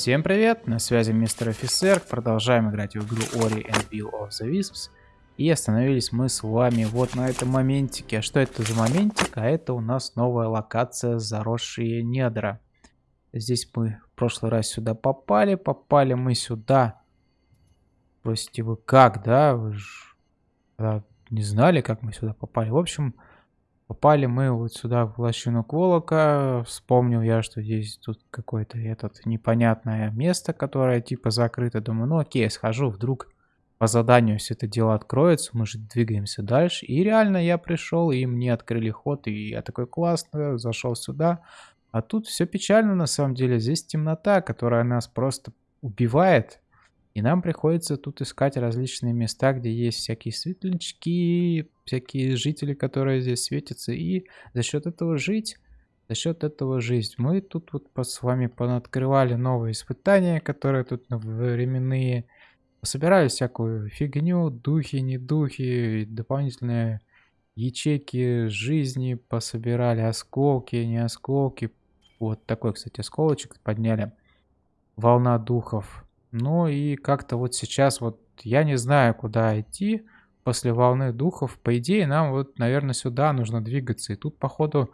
Всем привет, на связи мистер офицер, продолжаем играть в игру Ori and Bill of the Wisps. И остановились мы с вами вот на этом моментике. А что это за моментик? А это у нас новая локация Заросшие недра. Здесь мы в прошлый раз сюда попали, попали мы сюда. Спросите вы, как, да? Вы же не знали, как мы сюда попали. В общем, Попали мы вот сюда, в лощину Кволока. Вспомнил я, что здесь тут какое-то этот непонятное место, которое типа закрыто. Думаю, ну окей, схожу, вдруг по заданию все это дело откроется. Мы же двигаемся дальше. И реально я пришел, и мне открыли ход. И я такой классно, зашел сюда. А тут все печально на самом деле. Здесь темнота, которая нас просто убивает. И нам приходится тут искать различные места, где есть всякие светлячки, всякие жители, которые здесь светятся. И за счет этого жить, за счет этого жить. Мы тут вот с вами понаткрывали новые испытания, которые тут временные. Собирали всякую фигню, духи, не духи, дополнительные ячейки жизни пособирали, осколки, не осколки. Вот такой, кстати, осколочек подняли. Волна духов. Ну и как-то вот сейчас вот я не знаю, куда идти после волны духов. По идее, нам вот, наверное, сюда нужно двигаться. И тут, походу,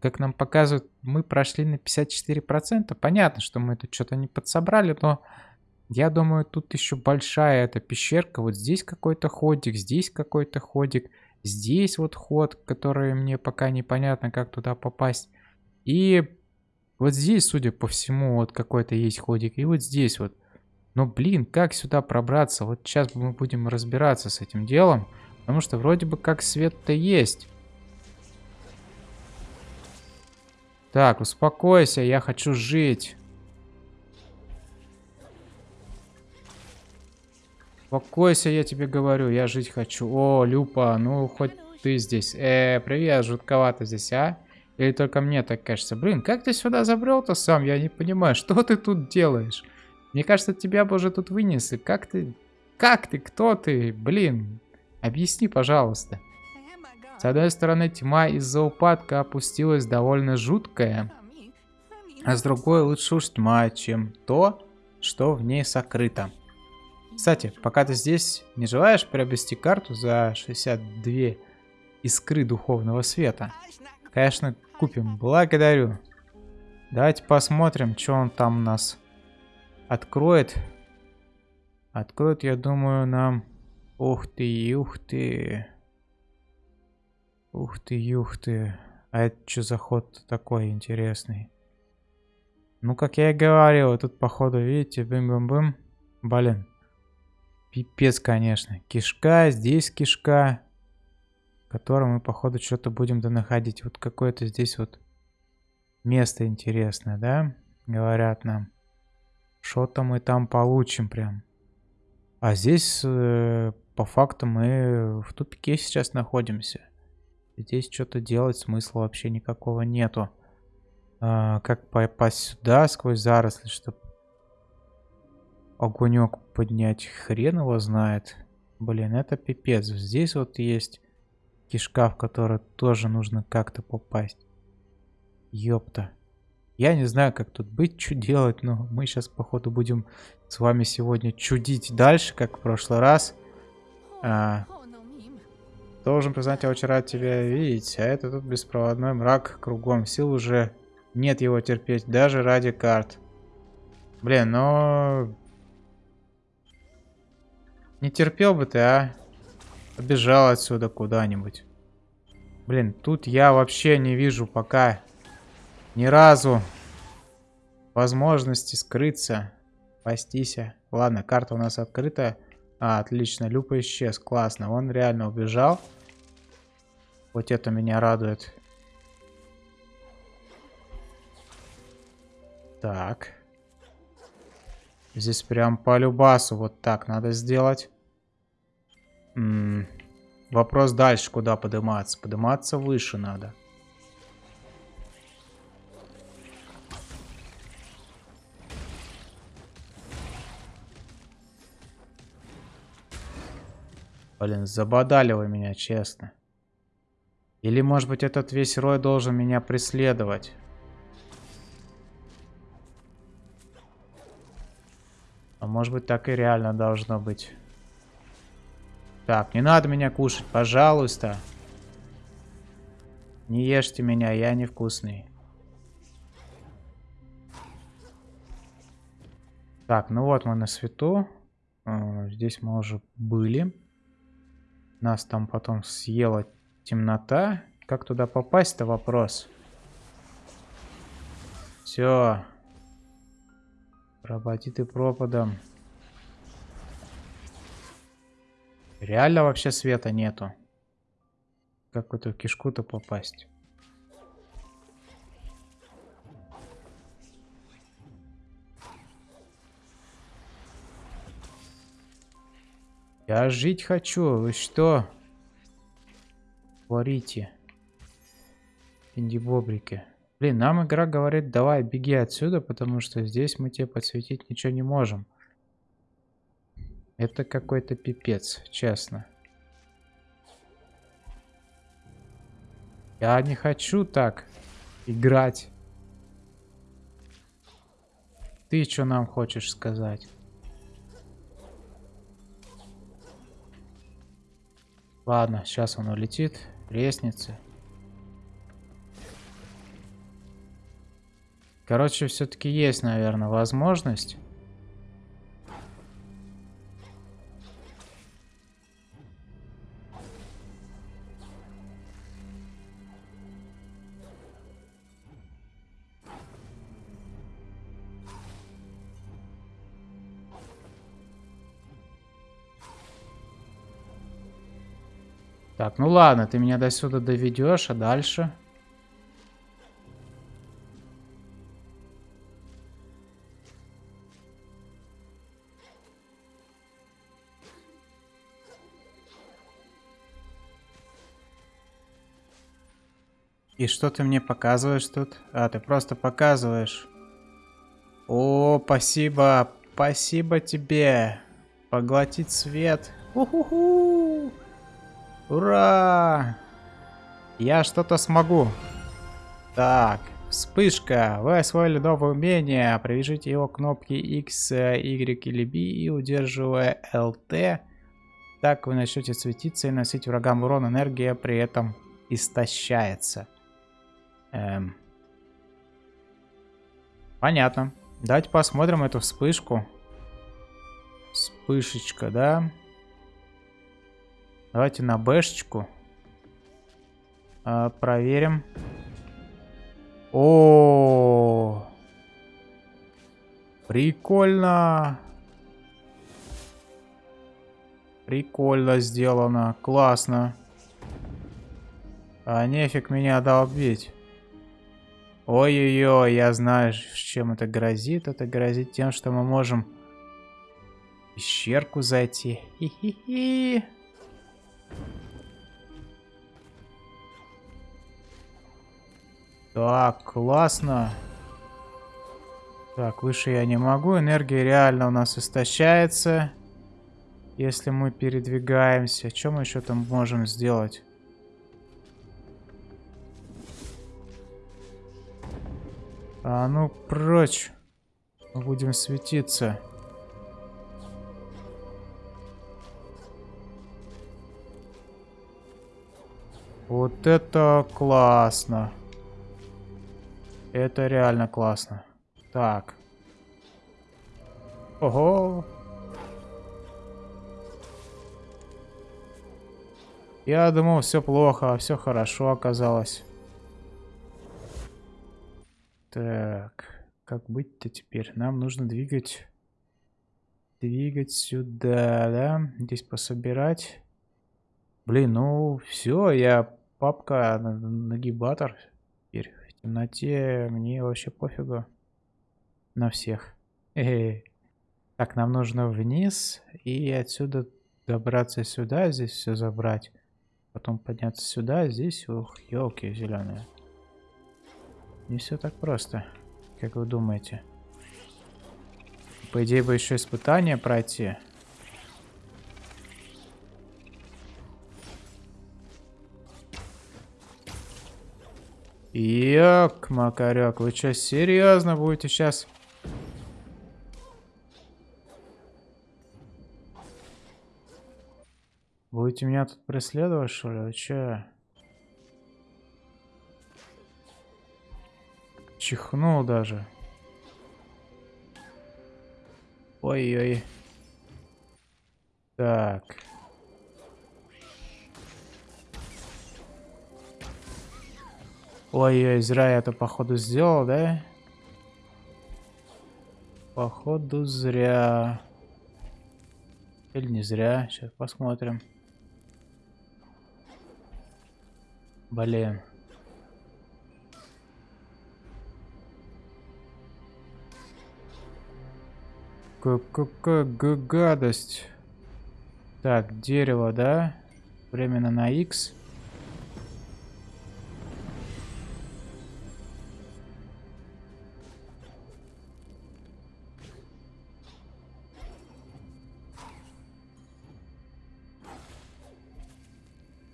как нам показывают, мы прошли на 54%. Понятно, что мы тут что-то не подсобрали, но я думаю, тут еще большая эта пещерка. Вот здесь какой-то ходик, здесь какой-то ходик. Здесь вот ход, который мне пока непонятно, как туда попасть. И вот здесь, судя по всему, вот какой-то есть ходик. И вот здесь вот. Но, блин, как сюда пробраться? Вот сейчас мы будем разбираться с этим делом. Потому что вроде бы как свет-то есть. Так, успокойся, я хочу жить. Успокойся, я тебе говорю, я жить хочу. О, Люпа, ну хоть ты здесь. Э, привет, жутковато здесь, а? Или только мне так кажется? Блин, как ты сюда забрел-то сам? Я не понимаю, что ты тут делаешь? Мне кажется, тебя бы уже тут вынесли. Как ты... Как ты? Кто ты? Блин. Объясни, пожалуйста. С одной стороны, тьма из-за упадка опустилась довольно жуткая. А с другой, лучше уж тьма, чем то, что в ней сокрыто. Кстати, пока ты здесь, не желаешь приобрести карту за 62 искры духовного света? Конечно, купим. Благодарю. Давайте посмотрим, что он там у нас откроет. Откроет, я думаю, нам... Ух ты, ух ты. Ух ты, ух ты. А это что за ход такой интересный? Ну, как я и говорил, тут, походу, видите, бым-бым-бым. Блин. Пипец, конечно. Кишка, здесь кишка. Которую мы, походу, что-то будем донаходить. Вот какое-то здесь вот место интересное, да? Говорят нам. Что-то мы там получим прям. А здесь, э, по факту, мы в тупике сейчас находимся. Здесь что-то делать смысла вообще никакого нету. А, как попасть сюда сквозь заросли, чтобы огонек поднять, хрен его знает. Блин, это пипец. Здесь вот есть кишка, в которую тоже нужно как-то попасть. Ёпта. Я не знаю, как тут быть, что делать, но мы сейчас, походу, будем с вами сегодня чудить дальше, как в прошлый раз. А, должен признать, я очень рад тебя видеть, а это тут беспроводной мрак кругом. Сил уже нет его терпеть, даже ради карт. Блин, но... Не терпел бы ты, а? Побежал отсюда куда-нибудь. Блин, тут я вообще не вижу пока ни разу возможности скрыться, спастись. Ладно, карта у нас открыта. А, отлично, Люпа исчез, классно. Он реально убежал. Вот это меня радует. Так. Здесь прям по любасу вот так надо сделать. М -м. Вопрос дальше, куда подниматься. Подниматься выше надо. Блин, забодали вы меня, честно. Или, может быть, этот весь рой должен меня преследовать? А может быть так и реально должно быть. Так, не надо меня кушать, пожалуйста. Не ешьте меня, я невкусный. Так, ну вот мы на свету. А, здесь мы уже были. Нас там потом съела темнота. Как туда попасть-то вопрос. Все. Пропади ты пропадом. Реально вообще света нету. Как в эту кишку-то попасть? Я жить хочу. Вы что? Творите. Инди-бобрики. Блин, нам игра говорит, давай, беги отсюда, потому что здесь мы тебе подсветить ничего не можем. Это какой-то пипец, честно. Я не хочу так играть. Ты что нам хочешь сказать? Ладно, сейчас он улетит. Лестницы. Короче, все-таки есть, наверное, возможность. Так, ну ладно, ты меня до сюда доведешь, а дальше... И что ты мне показываешь тут? А, ты просто показываешь. О, спасибо. Спасибо тебе. Поглотить свет. Уху-ху. Ура! Я что-то смогу. Так, вспышка. Вы освоили новое умение. Привяжите его к кнопке X, Y или B и удерживая LT. Так вы начнете светиться и носить врагам урон. Энергия при этом истощается. Эм. Понятно. Давайте посмотрим эту вспышку. Вспышечка, да? Давайте на бэшечку. А, проверим. О, -о, О, прикольно. Прикольно сделано, классно. А нефиг меня долбить. Ой-ой-ой, я знаю, чем это грозит. Это грозит тем, что мы можем в пещерку зайти. Хи-хи-хи. Так, классно. Так, выше я не могу. Энергия реально у нас истощается. Если мы передвигаемся. Что мы еще там можем сделать? А ну прочь. Мы будем светиться. Вот это классно. Это реально классно. Так. Ого. Я думал, все плохо, а все хорошо оказалось. Так, как быть-то теперь? Нам нужно двигать... Двигать сюда, да? Здесь пособирать. Блин, ну все, я папка нагибатор. Теперь темноте мне вообще пофигу. На всех. Э -э -э. Так, нам нужно вниз и отсюда добраться сюда, здесь все забрать. Потом подняться сюда, здесь, ух, елки зеленые. Не все так просто, как вы думаете. По идее бы еще испытание пройти. Як, Макаряк, вы что, серьезно будете сейчас? Будете меня тут преследовать, что ли? Вы че? Чихнул даже. Ой-ой. Так. Ой-ой, зря я это походу сделал, да? Походу зря. Или не зря. Сейчас посмотрим. Блин. Какая гадость. Так, дерево, да? Временно на X.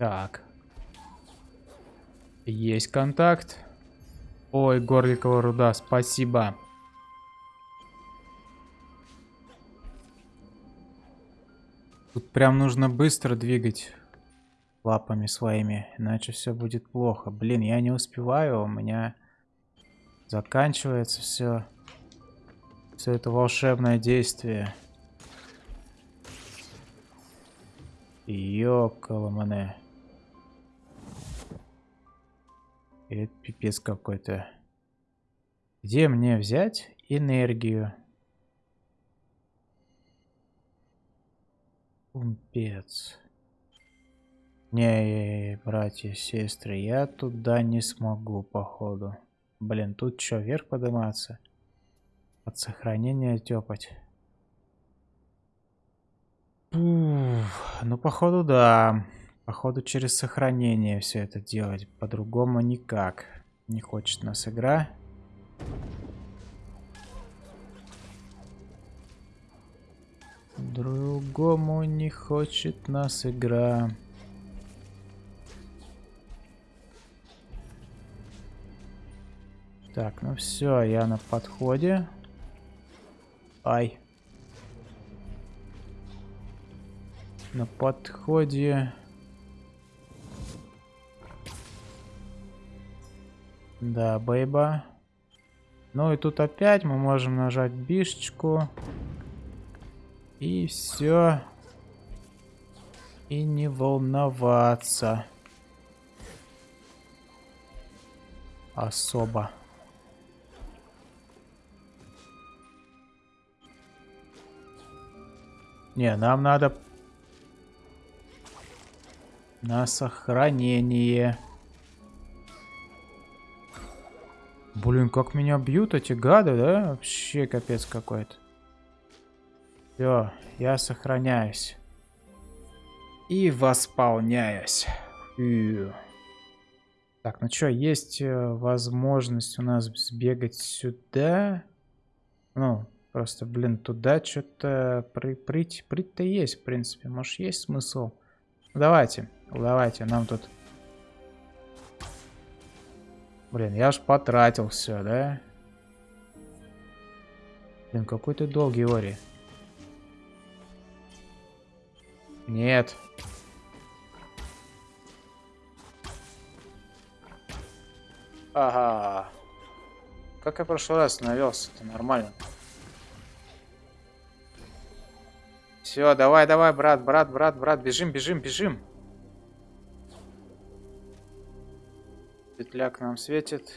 Так. Есть контакт. Ой, горликовая руда, спасибо. Тут прям нужно быстро двигать лапами своими, иначе все будет плохо. Блин, я не успеваю, у меня заканчивается все. Все это волшебное действие. Ёкаламане. Это пипец какой-то. Где мне взять энергию? Пумпец. Не, братья, сестры, я туда не смогу, походу. Блин, тут что, вверх подниматься? От сохранения тепать. Ну, походу, да. Походу, через сохранение все это делать. По-другому никак. Не хочет нас игра. Другому не хочет нас игра. Так, ну все, я на подходе. Ай. На подходе. Да, бейба. Ну и тут опять мы можем нажать бишечку. И все. И не волноваться. Особо. Не, нам надо на сохранение. Блин, как меня бьют эти гады, да? Вообще капец какой-то. Все, я сохраняюсь. И восполняюсь. Фью. Так, ну что, есть э, возможность у нас сбегать сюда? Ну, просто, блин, туда что-то при, прыть, прыть-то есть, в принципе. Может, есть смысл? Давайте, давайте, нам тут... Блин, я аж потратил все, да? Блин, какой ты долгий, Ори. Нет. Ага. Как я в прошлый раз навелся, это нормально. Все, давай, давай, брат, брат, брат, брат, бежим, бежим, бежим. Петляк нам светит.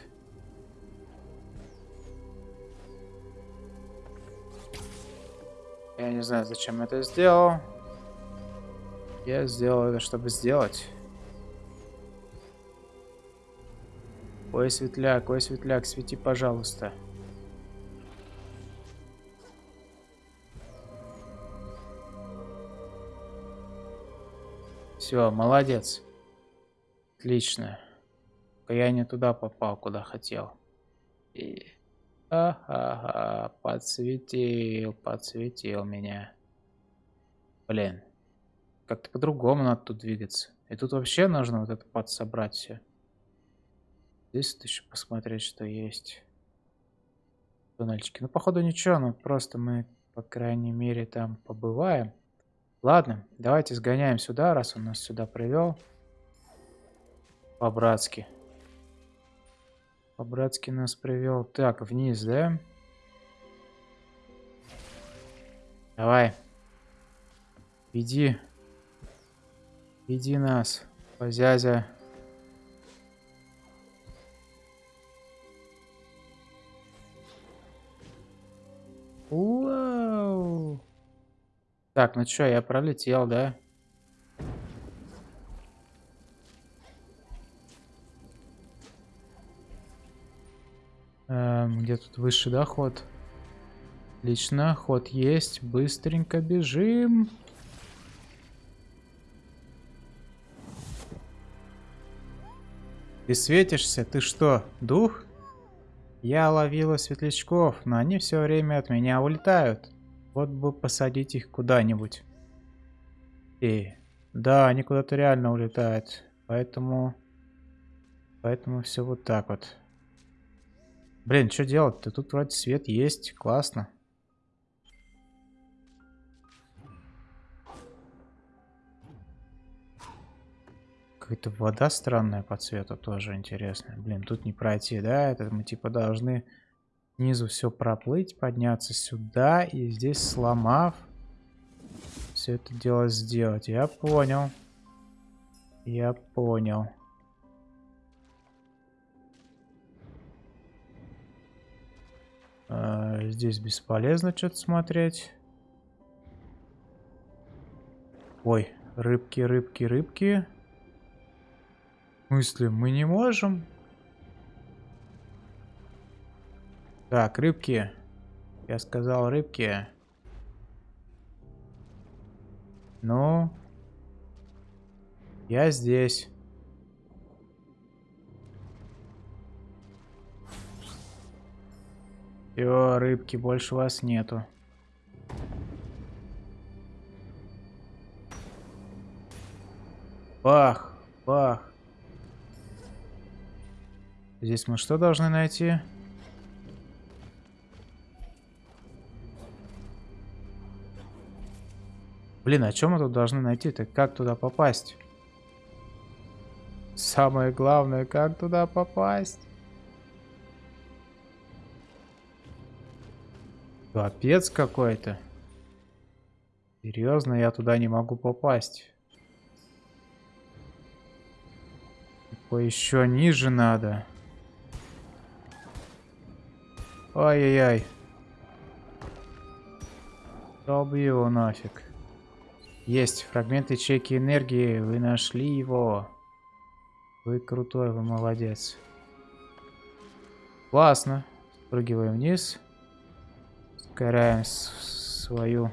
Я не знаю, зачем это сделал. Я сделал это, чтобы сделать. Ой, светляк, ой, светляк, свети, пожалуйста. Все, молодец. Отлично. Я не туда попал, куда хотел. И... Ага, подсветил, подсветил меня. Блин. Как-то по-другому надо тут двигаться. И тут вообще нужно вот это подсобрать все. Здесь вот еще посмотреть, что есть. Туннельчики. Ну, походу, ничего, ну просто мы, по крайней мере, там побываем. Ладно, давайте сгоняем сюда, раз он нас сюда привел. По-братски. По-братски нас привел. Так, вниз, да? Давай. Иди. Иди нас, позязя. Вау. Так, ну что, я пролетел, да? Эм, где тут высший доход? Отлично, ход есть. Быстренько бежим. Ты светишься? Ты что, дух? Я ловила светлячков, но они все время от меня улетают. Вот бы посадить их куда-нибудь. И да, они куда-то реально улетают. Поэтому... Поэтому все вот так вот. Блин, что делать-то? Тут вроде свет есть. Классно. Какая-то вода странная по цвету тоже интересная. Блин, тут не пройти, да? Это мы типа должны снизу все проплыть, подняться сюда и здесь сломав все это дело сделать. Я понял. Я понял. Здесь бесполезно что-то смотреть. Ой, рыбки, рыбки, рыбки. В смысле, мы не можем? Так, рыбки. Я сказал рыбки. Ну. Я здесь. Все, рыбки, больше вас нету. Бах, бах. Здесь мы что должны найти? Блин, а чем мы тут должны найти-то? Как туда попасть? Самое главное, как туда попасть? Капец какой-то. Серьезно, я туда не могу попасть. Типа еще ниже надо. Ай-яй-яй. Долби его нафиг. Есть, фрагмент ячейки энергии, вы нашли его. Вы крутой, вы молодец. Классно. Спрыгиваем вниз. Ускоряем свою...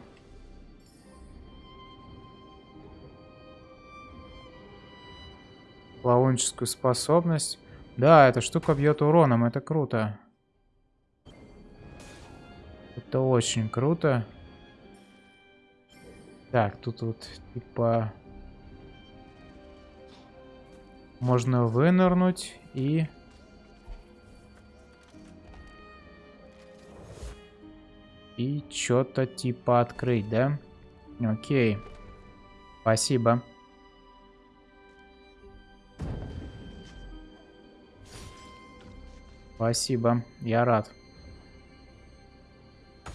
Плавунческую способность. Да, эта штука бьет уроном, это круто. Это очень круто. Так, тут вот типа... Можно вынырнуть и... И что-то типа открыть, да? Окей. Спасибо. Спасибо, я рад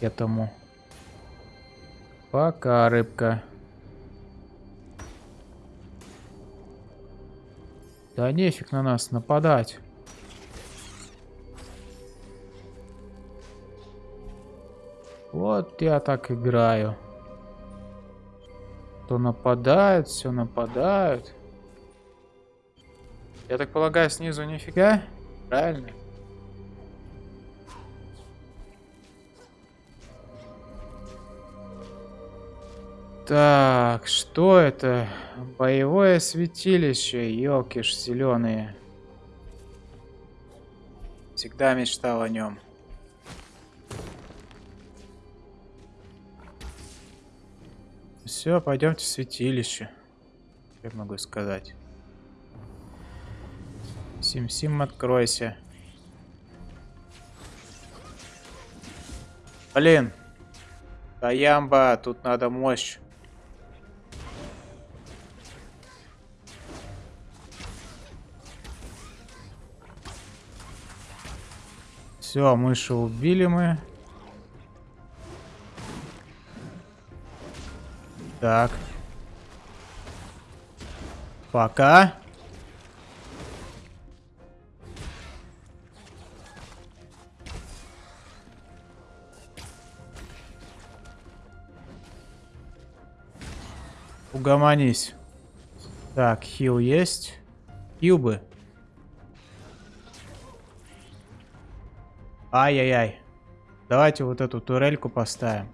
этому. Пока, рыбка. Да нефиг на нас нападать. Вот я так играю. То нападают, все нападают. Я так полагаю, снизу нифига? Правильно? Так, что это? Боевое святилище, елки ж зеленые. Всегда мечтал о нем. Все, пойдемте в святилище. Я могу сказать? Сим-сим, откройся. Блин. Таямба, тут надо мощь. Все, мыши убили мы. Так. Пока. Угомонись. Так, хил есть. Кьюбы. Ай-яй-яй. Давайте вот эту турельку поставим.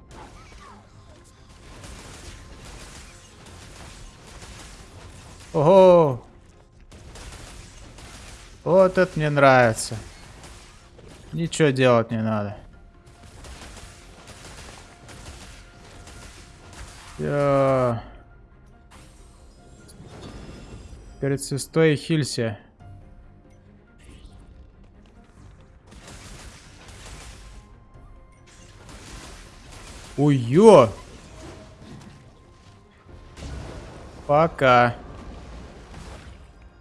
Ого! Вот это мне нравится. Ничего делать не надо. Всё. Перед сестой хилься. Ой-ё! Пока.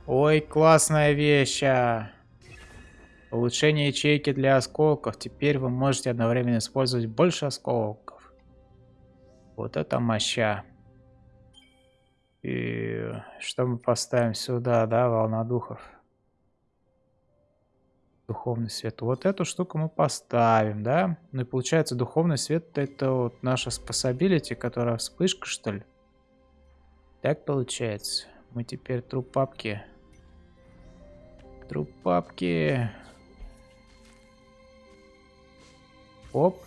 Ой, классная вещь. А. Улучшение ячейки для осколков. Теперь вы можете одновременно использовать больше осколков. Вот это моща. И что мы поставим сюда, да, волна духов? Духовный свет. Вот эту штуку мы поставим, да? Ну и получается, духовный свет это вот наша способилити, которая вспышка, что ли? Так получается. Мы теперь труп папки. Труп папки. Оп.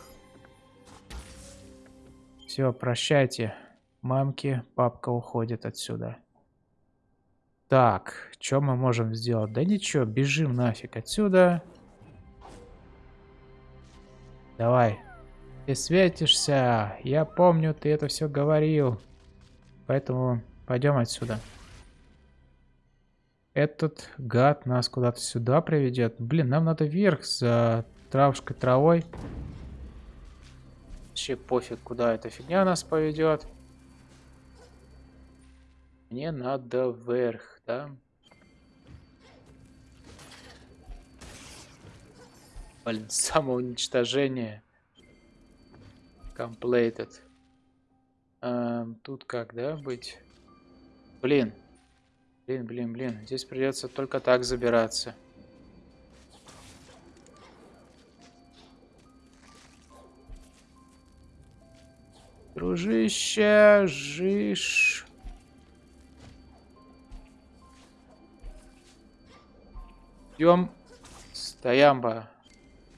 Все, прощайте. Мамки, папка уходит отсюда. Так, что мы можем сделать? Да ничего, бежим нафиг отсюда. Давай. Ты светишься. Я помню, ты это все говорил. Поэтому пойдем отсюда. Этот гад нас куда-то сюда приведет. Блин, нам надо вверх за травушкой травой. Вообще пофиг, куда эта фигня нас поведет. Мне надо вверх, да? Блин, самоуничтожение. Completed. Эм, тут как, да, быть? Блин. Блин, блин, блин. Здесь придется только так забираться. Дружище, жишь. Идем. Стоямба.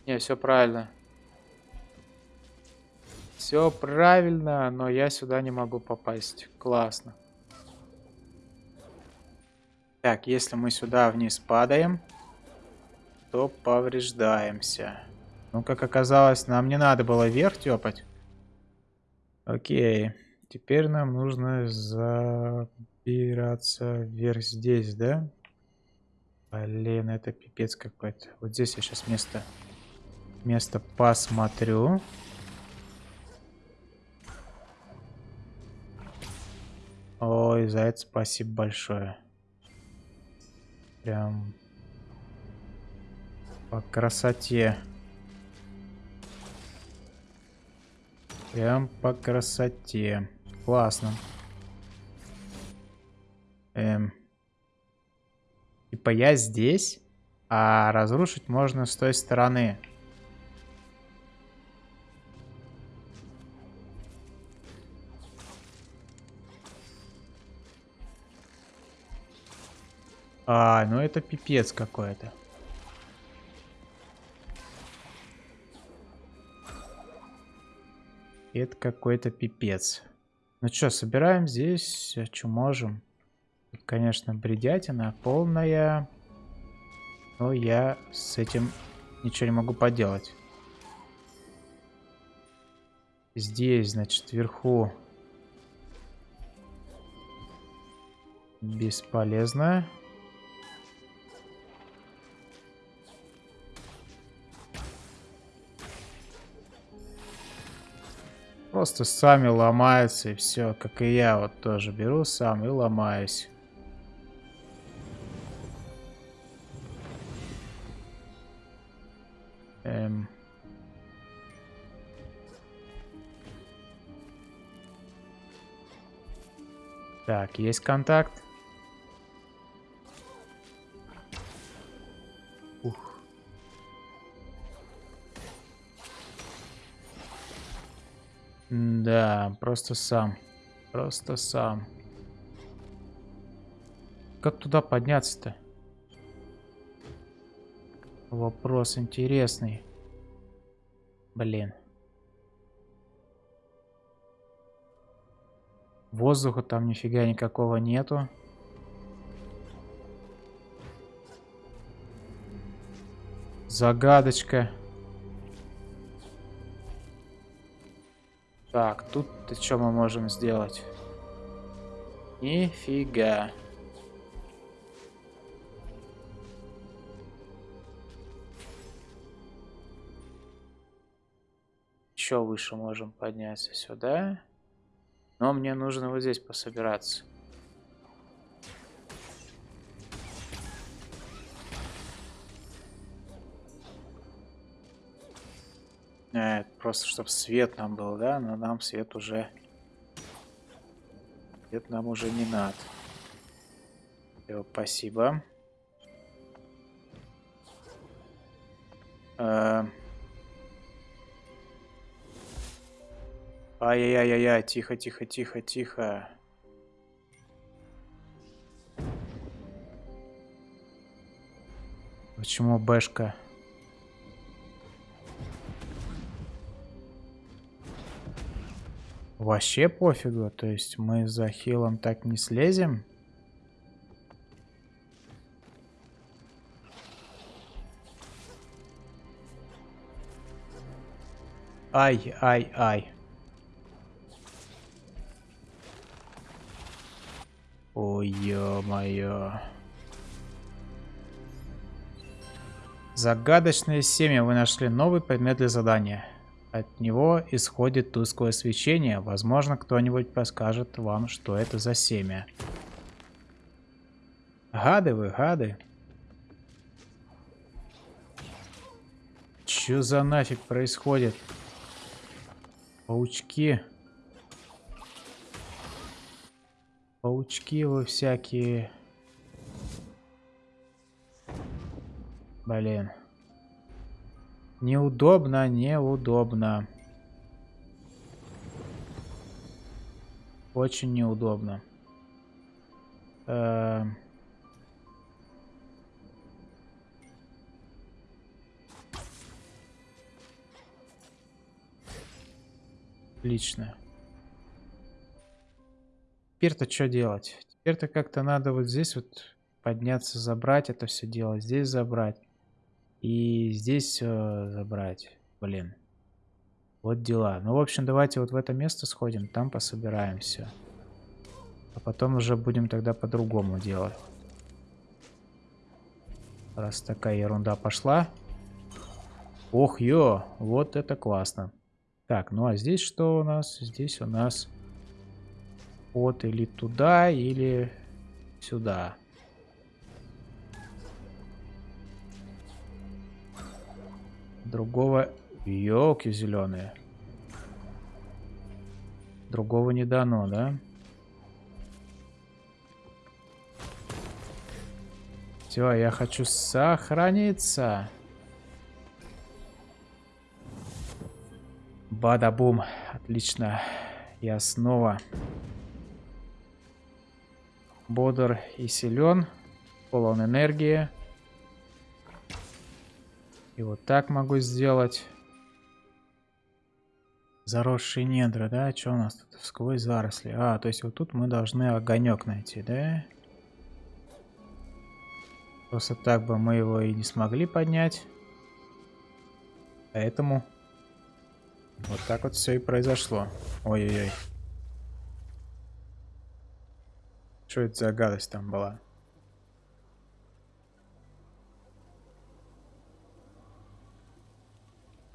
Не, все правильно. Все правильно, но я сюда не могу попасть. Классно. Так, если мы сюда вниз падаем, то повреждаемся. Ну, как оказалось, нам не надо было вверх тепать. Окей. Теперь нам нужно забираться вверх здесь, да? Блин, это пипец какой-то. Вот здесь я сейчас место, место посмотрю. Ой, за это спасибо большое. Прям по красоте. Прям по красоте. Классно. Эм. Типа я здесь, а разрушить можно с той стороны. А, ну это пипец какой-то. Это какой-то пипец. Ну что, собираем здесь, что можем. Тут, конечно, бредятина полная. Но я с этим ничего не могу поделать. Здесь, значит, вверху бесполезно. Просто сами ломаются и все, как и я вот тоже беру сам и ломаюсь. Эм. Так, есть контакт. Просто сам. Просто сам. Как туда подняться-то? Вопрос интересный. Блин. Воздуха там нифига никакого нету. Загадочка. Так, тут что мы можем сделать? Нифига. Еще выше можем подняться сюда. Но мне нужно вот здесь пособираться. Просто чтобы свет нам был, да? Но нам свет уже... Свет нам уже не надо. Все, спасибо. Э Ай-яй-яй-яй, тихо, тихо, тихо, тихо. Почему бэшка? Вообще пофигу, то есть мы за хилом так не слезем? Ай, ай, ай. Ой, ё-моё. Загадочное семя. Вы нашли новый предмет для задания. От него исходит тусклое свечение. Возможно, кто-нибудь подскажет вам, что это за семя. Гады вы, гады. Чё за нафиг происходит? Паучки. Паучки вы всякие. Блин. Неудобно, неудобно. Очень неудобно. Э Отлично. Теперь-то что делать? Теперь-то как-то надо вот здесь вот подняться, забрать это все дело. Здесь забрать. И здесь э, забрать. Блин. Вот дела. Ну, в общем, давайте вот в это место сходим. Там пособираем все. А потом уже будем тогда по-другому делать. Раз такая ерунда пошла. Ох, ё, вот это классно. Так, ну а здесь что у нас? Здесь у нас вот или туда, или сюда. Другого... Елки зеленые. Другого не дано, да? Все, я хочу сохраниться. Бада-бум. Отлично. Я снова бодр и силен, полон энергии. И вот так могу сделать. Заросшие недра, да? Что у нас тут? Сквозь заросли. А, то есть вот тут мы должны огонек найти, да? Просто так бы мы его и не смогли поднять. Поэтому вот так вот все и произошло. Ой-ой-ой. Что это за гадость там была?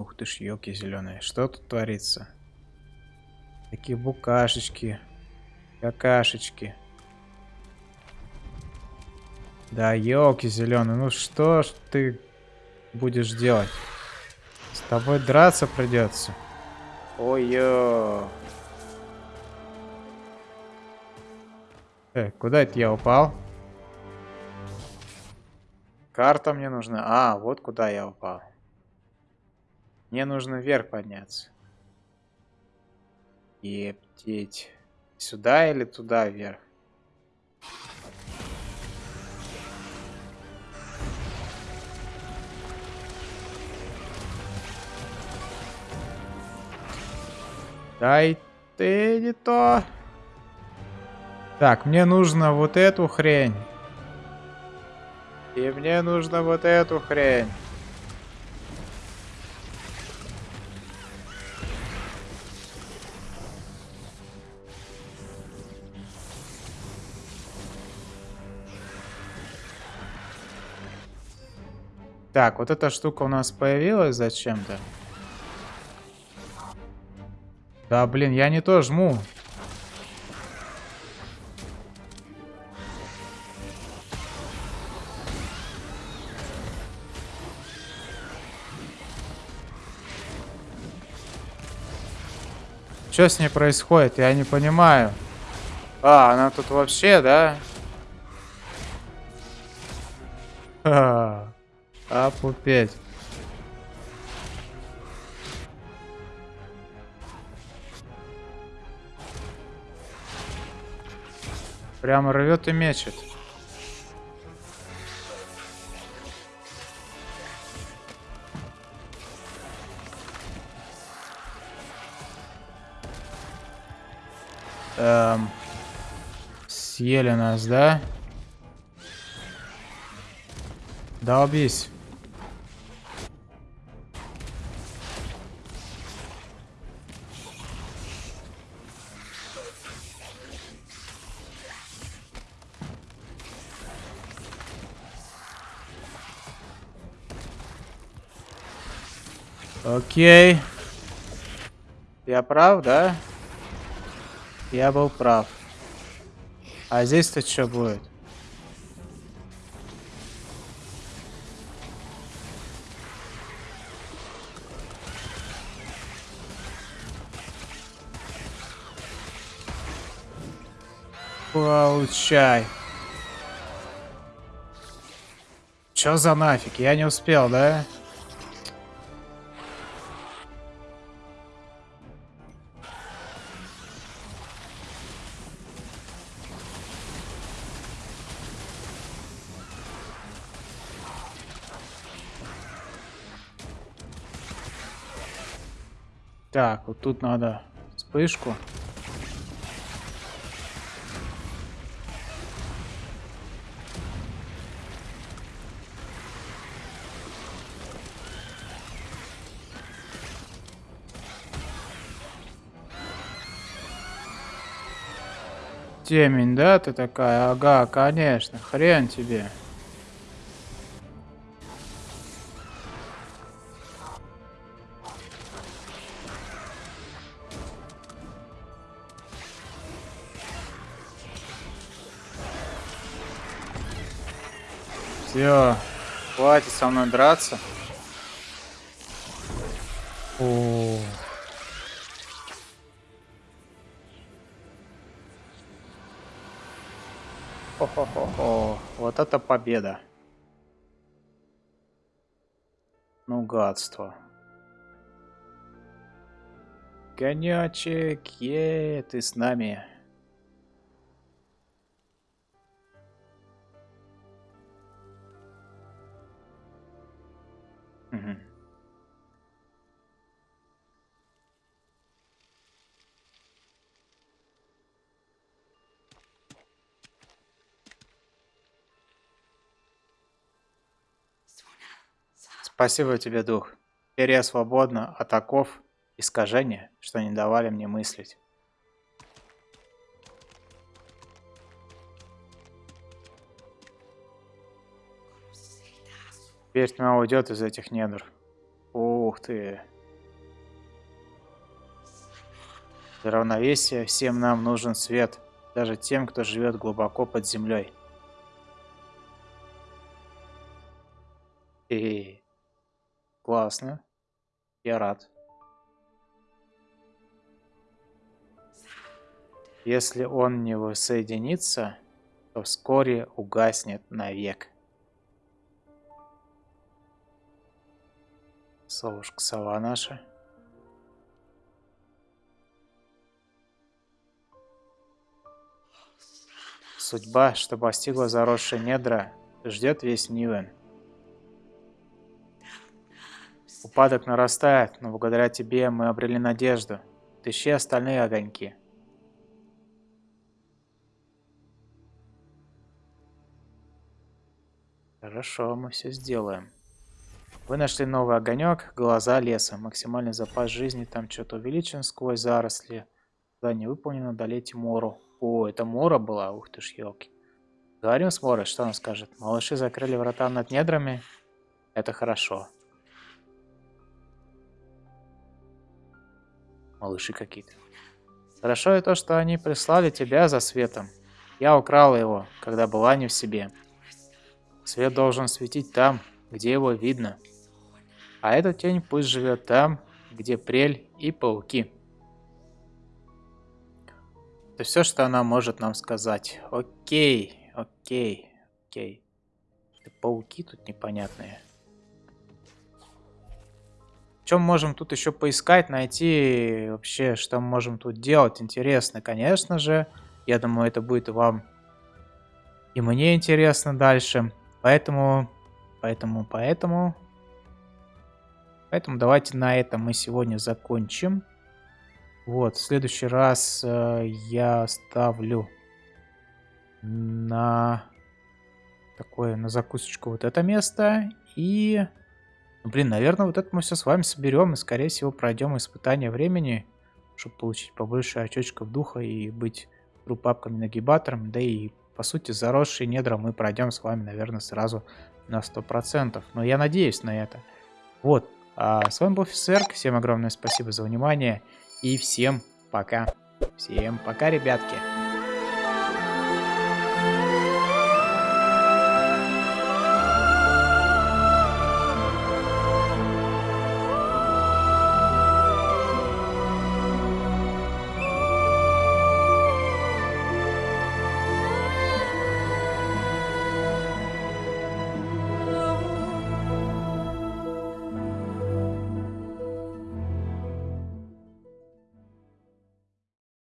Ух ты ж, елки зеленые. Что тут творится? Такие букашечки. Какашечки. Да, елки зеленые. Ну что ж ты будешь делать? тобой драться придется. Ой-ё. Э, куда это я упал? Карта мне нужна. А, вот куда я упал. Мне нужно вверх подняться. Ептеть. Сюда или туда вверх? Дай ты не то. Так, мне нужно вот эту хрень. И мне нужно вот эту хрень. Так, вот эта штука у нас появилась зачем-то. Да, блин, я не то жму. Что с ней происходит? Я не понимаю. А, она тут вообще, да? А, опупеть. Прямо рвет и мечет. Эм, съели нас, да? Долбись. Окей. Я прав, да? Я был прав. А здесь-то что будет? Получай. Чё за нафиг? Я не успел, да? Так, вот тут надо вспышку. Темень, да, ты такая? Ага, конечно, хрен тебе. Все, хватит со мной драться. О. Хо-хо-хо-хо. Вот это победа. Ну, гадство. Конячек, е, ты с нами. Спасибо тебе, дух. Теперь я свободна от оков искажения, что не давали мне мыслить. Теперь тьма уйдет из этих недр. Ух ты. Для равновесия всем нам нужен свет, даже тем, кто живет глубоко под землей. Классно. Я рад. Если он не воссоединится, то вскоре угаснет навек. Совушка сова наша. Судьба, что постигла заросшие недра, ждет весь Нивен. Упадок нарастает, но благодаря тебе мы обрели надежду. Тыщи остальные огоньки. Хорошо, мы все сделаем. Вы нашли новый огонек, глаза леса. Максимальный запас жизни там что-то увеличен сквозь заросли. не выполнено, долейте Мору. О, это Мора была? Ух ты ж, елки. Говорим с Морой, что он скажет? Малыши закрыли врата над недрами. Это хорошо. Малыши какие-то. Хорошо и то, что они прислали тебя за светом. Я украла его, когда была не в себе. Свет должен светить там, где его видно. А эта тень пусть живет там, где прель и пауки. Это все, что она может нам сказать. Окей, окей, окей. Это пауки тут непонятные. Чем можем тут еще поискать, найти вообще, что мы можем тут делать? Интересно, конечно же. Я думаю, это будет вам и мне интересно дальше. Поэтому, поэтому, поэтому... Поэтому давайте на этом мы сегодня закончим. Вот, в следующий раз э, я ставлю на такое, на закусочку вот это место. И, блин, наверное, вот это мы все с вами соберем и, скорее всего, пройдем испытание времени, чтобы получить побольше очечков духа и быть группапками нагибатором. Да и, по сути, заросшие недра мы пройдем с вами, наверное, сразу на 100%. Но я надеюсь на это. Вот, а с вами был Фисерк, всем огромное спасибо за внимание и всем пока. Всем пока, ребятки.